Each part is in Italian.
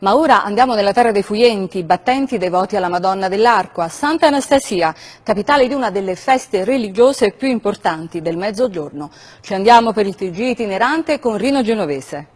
Ma ora andiamo nella terra dei Fuyenti, battenti devoti alla Madonna dell'Arco, a Santa Anastasia, capitale di una delle feste religiose più importanti del Mezzogiorno. Ci andiamo per il TG itinerante con Rino Genovese.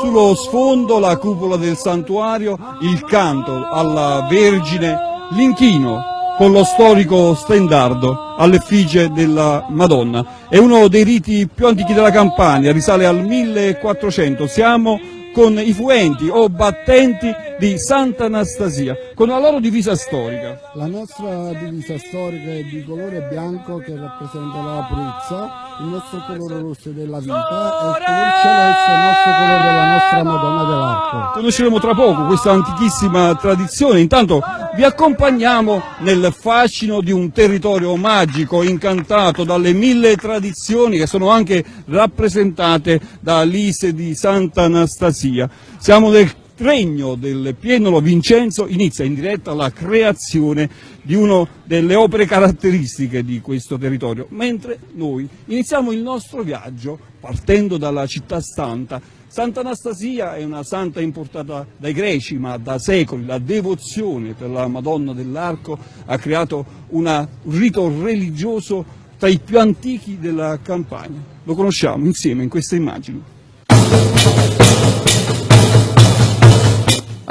Sullo sfondo la cupola del santuario, il canto alla Vergine, l'inchino con lo storico stendardo all'effigie della Madonna. È uno dei riti più antichi della Campania, risale al 1400. Siamo con i fuenti o battenti di Santa Anastasia, con la loro divisa storica. La nostra divisa storica è di colore bianco che rappresenta la purezza, il nostro colore rosso è della vita e il colore celeste è il nostro colore della nostra Madonna dell'Arco. Conosceremo tra poco questa antichissima tradizione, intanto vi accompagniamo nel fascino di un territorio magico, incantato dalle mille tradizioni che sono anche rappresentate da Lise di Santa Anastasia. Siamo nel regno del Pienolo Vincenzo, inizia in diretta la creazione di una delle opere caratteristiche di questo territorio, mentre noi iniziamo il nostro viaggio partendo dalla città santa. Santa Anastasia è una santa importata dai greci, ma da secoli la devozione per la Madonna dell'Arco ha creato un rito religioso tra i più antichi della Campania. Lo conosciamo insieme in queste immagini.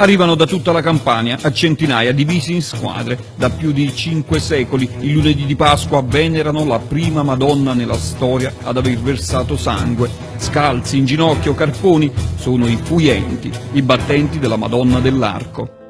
Arrivano da tutta la Campania, a centinaia, divisi in squadre. Da più di cinque secoli, il lunedì di Pasqua venerano la prima Madonna nella storia ad aver versato sangue. Scalzi, in ginocchio, carponi, sono i fuyenti, i battenti della Madonna dell'Arco.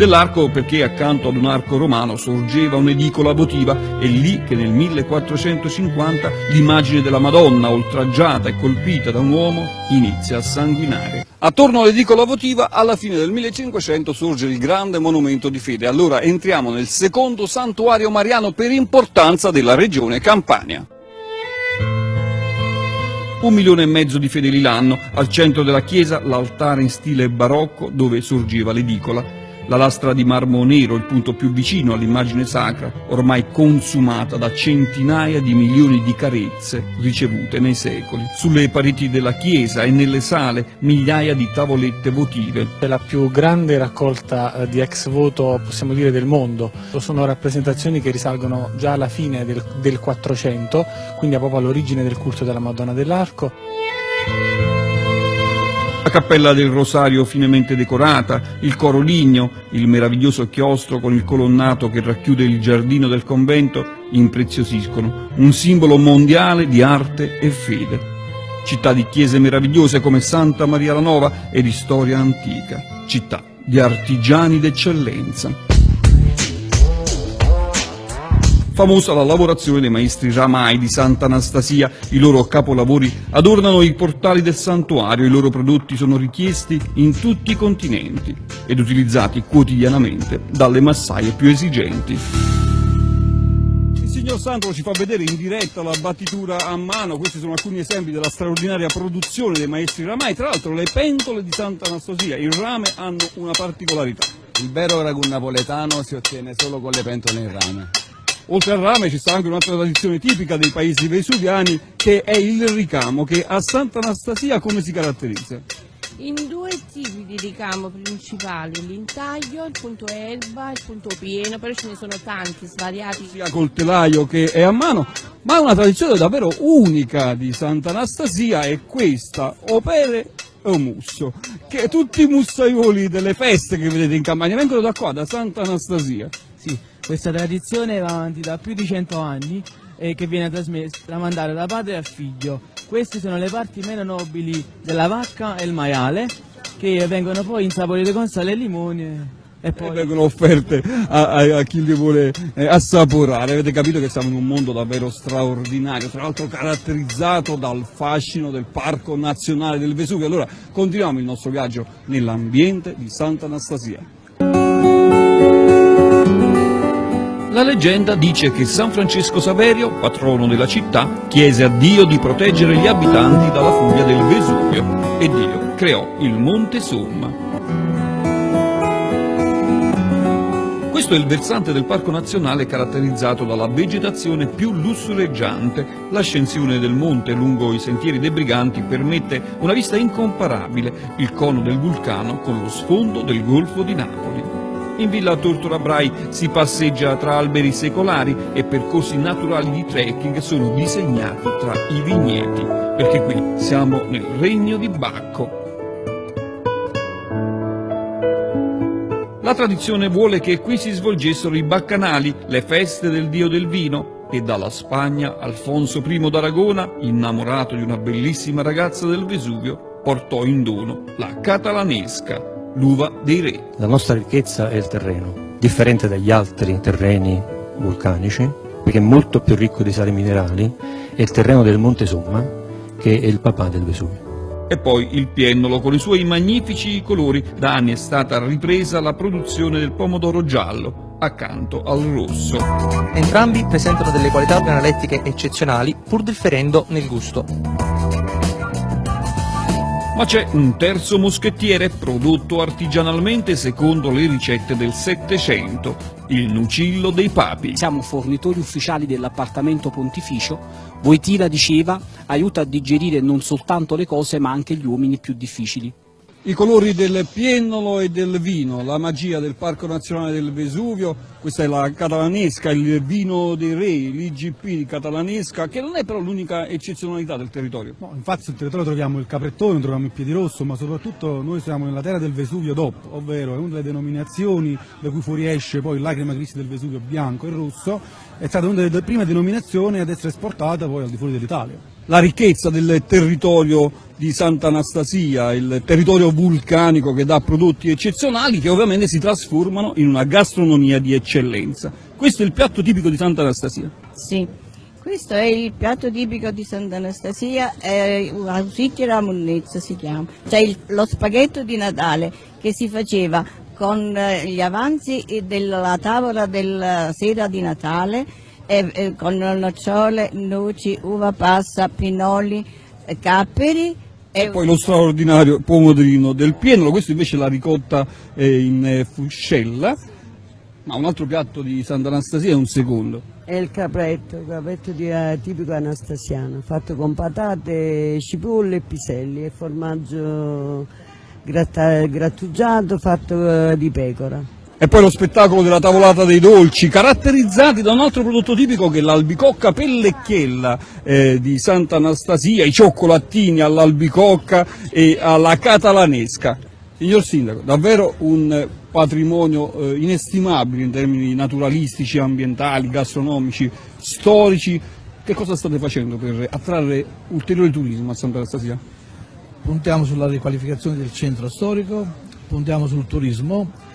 Dell'arco perché accanto ad un arco romano sorgeva un'edicola votiva e lì che nel 1450 l'immagine della Madonna oltraggiata e colpita da un uomo inizia a sanguinare. Attorno all'edicola votiva alla fine del 1500 sorge il grande monumento di fede. Allora entriamo nel secondo santuario mariano per importanza della regione Campania. Un milione e mezzo di fedeli l'anno, al centro della chiesa l'altare in stile barocco dove sorgeva l'edicola. La lastra di marmo nero, il punto più vicino all'immagine sacra, ormai consumata da centinaia di milioni di carezze ricevute nei secoli. Sulle pareti della chiesa e nelle sale migliaia di tavolette votive. È la più grande raccolta eh, di ex voto, possiamo dire, del mondo. Sono rappresentazioni che risalgono già alla fine del, del 400, quindi proprio all'origine del culto della Madonna dell'Arco. La cappella del Rosario finemente decorata, il coro ligno, il meraviglioso chiostro con il colonnato che racchiude il giardino del convento impreziosiscono, un simbolo mondiale di arte e fede. Città di chiese meravigliose come Santa Maria la Nova e di storia antica, città di artigiani d'eccellenza. Famosa la lavorazione dei maestri Ramai di Santa Anastasia, i loro capolavori adornano i portali del santuario, i loro prodotti sono richiesti in tutti i continenti ed utilizzati quotidianamente dalle massaie più esigenti. Il signor Sandro ci fa vedere in diretta la battitura a mano, questi sono alcuni esempi della straordinaria produzione dei maestri Ramai, tra l'altro le pentole di Santa Anastasia, il rame hanno una particolarità. Il vero ragù napoletano si ottiene solo con le pentole in rame. Oltre al rame ci sta anche un'altra tradizione tipica dei paesi vesuviani che è il ricamo, che a Santa Anastasia come si caratterizza? In due tipi di ricamo principali, l'intaglio, il punto erba, il punto pieno, però ce ne sono tanti, svariati. Sia col telaio che è a mano, ma una tradizione davvero unica di Santa Anastasia è questa, opere un musso, che tutti i mussaioli delle feste che vedete in campagna vengono da qua, da Santa Anastasia. Sì, questa tradizione va avanti da più di cento anni e che viene trasmessa, tramandata da padre al figlio. Queste sono le parti meno nobili della vacca e il maiale che vengono poi insaporite con sale e limone e poi e vengono offerte a, a, a chi li vuole eh, assaporare. Avete capito che siamo in un mondo davvero straordinario, tra l'altro caratterizzato dal fascino del Parco Nazionale del Vesuvio. Allora continuiamo il nostro viaggio nell'ambiente di Santa La leggenda dice che San Francesco Saverio, patrono della città, chiese a Dio di proteggere gli abitanti dalla furia del Vesuvio e Dio creò il Monte Somma. Questo è il versante del Parco Nazionale caratterizzato dalla vegetazione più lussureggiante. L'ascensione del monte lungo i sentieri dei Briganti permette una vista incomparabile, il cono del vulcano con lo sfondo del Golfo di Napoli. In Villa Tortora Brai si passeggia tra alberi secolari e percorsi naturali di trekking sono disegnati tra i vigneti, perché qui siamo nel regno di Bacco. La tradizione vuole che qui si svolgessero i baccanali, le feste del dio del vino, e dalla Spagna Alfonso I d'Aragona, innamorato di una bellissima ragazza del Vesuvio, portò in dono la catalanesca, l'uva dei re. La nostra ricchezza è il terreno, differente dagli altri terreni vulcanici, perché è molto più ricco di sali minerali, è il terreno del Monte Somma, che è il papà del Vesuvio e poi il piennolo con i suoi magnifici colori. Da anni è stata ripresa la produzione del pomodoro giallo accanto al rosso. Entrambi presentano delle qualità organolettiche eccezionali pur differendo nel gusto. Ma c'è un terzo moschettiere prodotto artigianalmente secondo le ricette del Settecento, il Nucillo dei Papi. Siamo fornitori ufficiali dell'appartamento pontificio. Voitina diceva aiuta a digerire non soltanto le cose ma anche gli uomini più difficili. I colori del piennolo e del vino, la magia del Parco Nazionale del Vesuvio, questa è la catalanesca, il vino dei re, l'IGP catalanesca, che non è però l'unica eccezionalità del territorio. No, infatti sul territorio troviamo il caprettone, troviamo il piedirosso, ma soprattutto noi siamo nella terra del Vesuvio DOP, ovvero è una delle denominazioni da cui fuoriesce poi l'acrima cristi del Vesuvio bianco e rosso, è stata una delle prime denominazioni ad essere esportata poi al di fuori dell'Italia la ricchezza del territorio di Sant'Anastasia, il territorio vulcanico che dà prodotti eccezionali che ovviamente si trasformano in una gastronomia di eccellenza. Questo è il piatto tipico di Sant'Anastasia? Sì, questo è il piatto tipico di Sant'Anastasia, Ausicchia Munnezza si chiama, cioè il, lo spaghetto di Natale che si faceva con eh, gli avanzi della tavola della sera di Natale con nocciole, noci, uva passa, pinoli, eh, capperi. E, e poi lo straordinario pomodorino del pieno, questo invece è la ricotta eh, in eh, fuscella, ma un altro piatto di Sant'Anastasia è un secondo. È il capretto, il capretto di, uh, tipico anastasiano, fatto con patate, cipolle e piselli e formaggio grattugiato fatto uh, di pecora. E poi lo spettacolo della tavolata dei dolci, caratterizzati da un altro prodotto tipico che è l'albicocca pellecchiella eh, di Sant'Anastasia, i cioccolatini all'albicocca e alla catalanesca. Signor Sindaco, davvero un patrimonio eh, inestimabile in termini naturalistici, ambientali, gastronomici, storici. Che cosa state facendo per attrarre ulteriore turismo a Sant'Anastasia? Puntiamo sulla riqualificazione del centro storico, puntiamo sul turismo,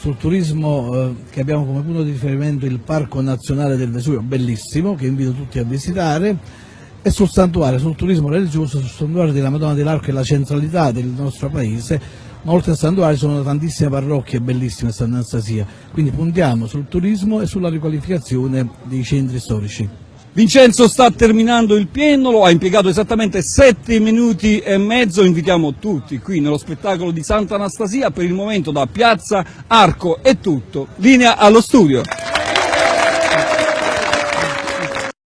sul turismo eh, che abbiamo come punto di riferimento il Parco Nazionale del Vesuvio, bellissimo, che invito tutti a visitare, e sul santuario, sul turismo religioso, sul santuario della Madonna dell'Arco e la centralità del nostro paese, ma oltre al santuario ci sono tantissime parrocchie bellissime a Sant'Anastasia, quindi puntiamo sul turismo e sulla riqualificazione dei centri storici. Vincenzo sta terminando il piennolo, ha impiegato esattamente 7 minuti e mezzo, invitiamo tutti qui nello spettacolo di Sant'Anastasia, per il momento da Piazza Arco. È tutto, linea allo studio.